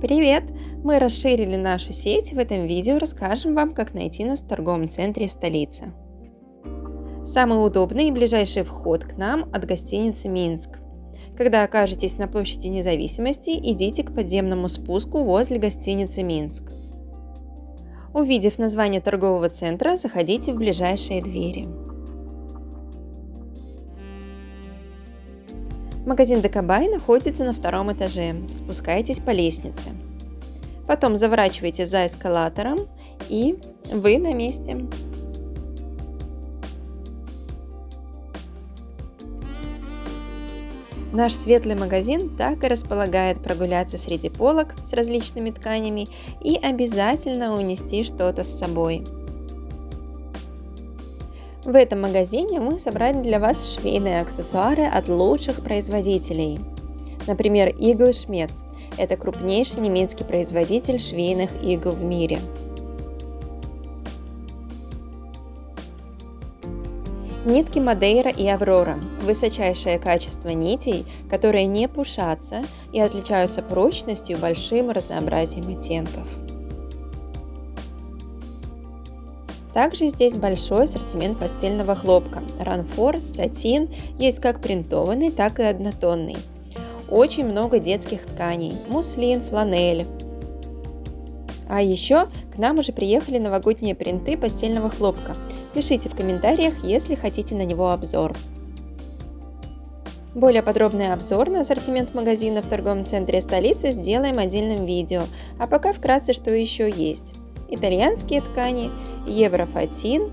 Привет! Мы расширили нашу сеть. В этом видео расскажем вам, как найти нас в торговом центре столицы. Самый удобный и ближайший вход к нам от гостиницы Минск. Когда окажетесь на площади независимости, идите к подземному спуску возле гостиницы Минск. Увидев название торгового центра, заходите в ближайшие двери. Магазин Декабай находится на втором этаже. Спускайтесь по лестнице. Потом заворачивайте за эскалатором и вы на месте. Наш светлый магазин так и располагает прогуляться среди полок с различными тканями и обязательно унести что-то с собой. В этом магазине мы собрали для вас швейные аксессуары от лучших производителей. Например, иглы Шмец – это крупнейший немецкий производитель швейных игл в мире. Нитки Мадейра и Аврора – высочайшее качество нитей, которые не пушатся и отличаются прочностью и большим разнообразием оттенков. Также здесь большой ассортимент постельного хлопка. Ранфорс, сатин, есть как принтованный, так и однотонный. Очень много детских тканей, муслин, фланель. А еще к нам уже приехали новогодние принты постельного хлопка. Пишите в комментариях, если хотите на него обзор. Более подробный обзор на ассортимент магазина в торговом центре столицы сделаем отдельным видео, а пока вкратце что еще есть итальянские ткани, еврофатин,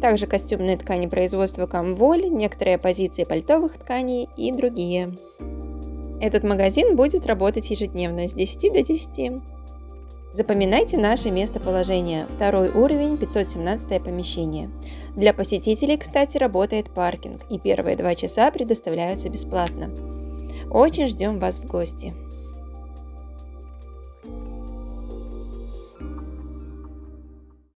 также костюмные ткани производства Камволь, некоторые позиции пальтовых тканей и другие. Этот магазин будет работать ежедневно с 10 до 10. Запоминайте наше местоположение. Второй уровень, 517 помещение. Для посетителей, кстати, работает паркинг, и первые два часа предоставляются бесплатно. Очень ждем вас в гости.